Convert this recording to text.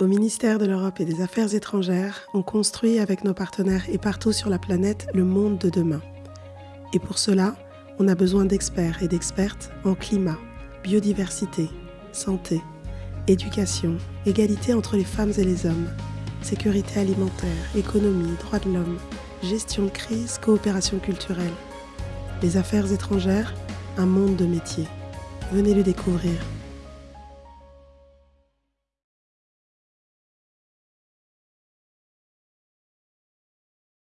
Au ministère de l'Europe et des Affaires étrangères, on construit avec nos partenaires et partout sur la planète le monde de demain. Et pour cela, on a besoin d'experts et d'expertes en climat, biodiversité, santé, éducation, égalité entre les femmes et les hommes, sécurité alimentaire, économie, droits de l'homme, gestion de crise, coopération culturelle. Les affaires étrangères, un monde de métiers. Venez le découvrir.